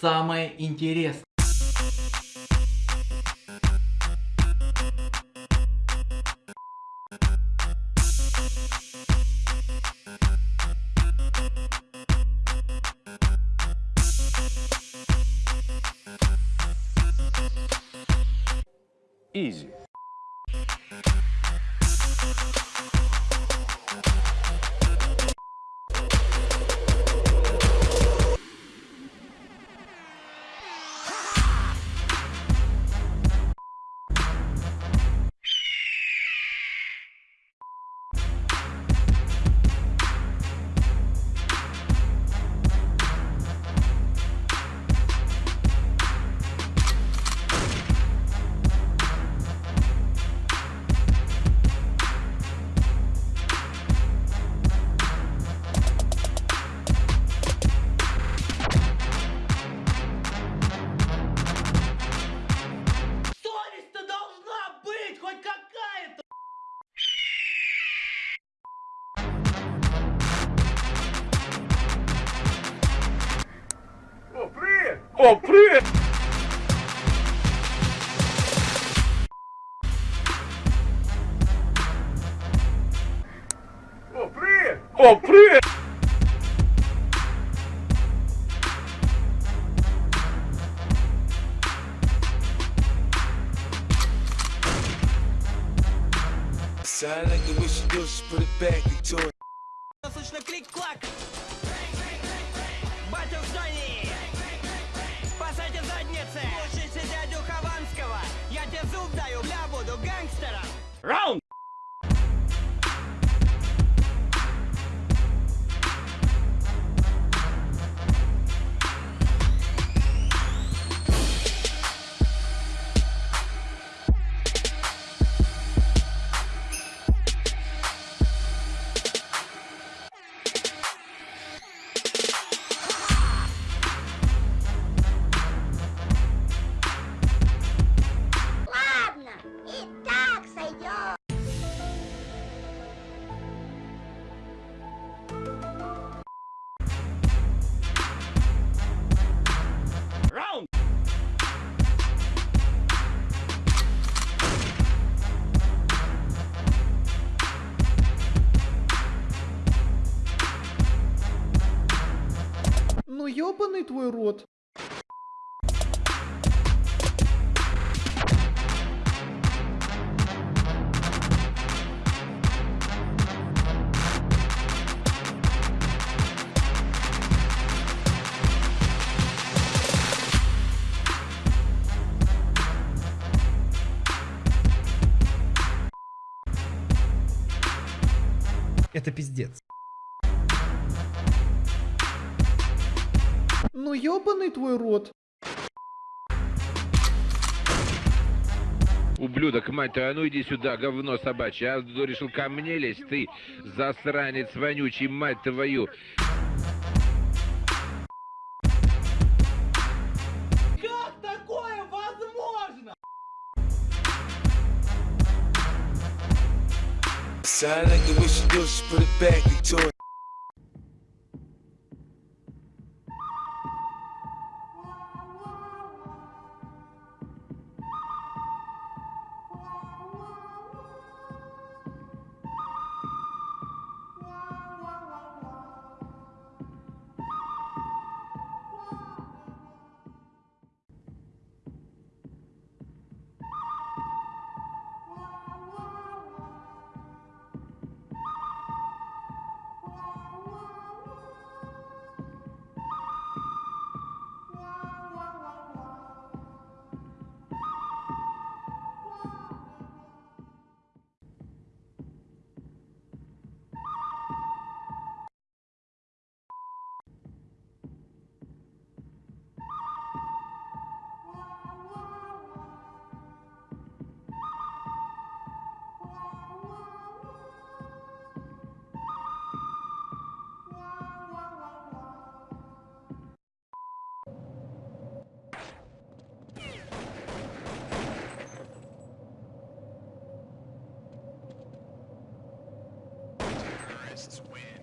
самое интересное. Изи. compris Compris Compris Sound like the way she do, she put it back into it. Clack. Ну ёбаный твой рот. Это пиздец. Ну ёбаный твой рот. Ублюдок, мать твою, а ну иди сюда, говно собачье. А решил ко мне лезть, ты засранец вонючий, мать твою. Как такое возможно? Sound like the way she do, she put it back into it. this is win.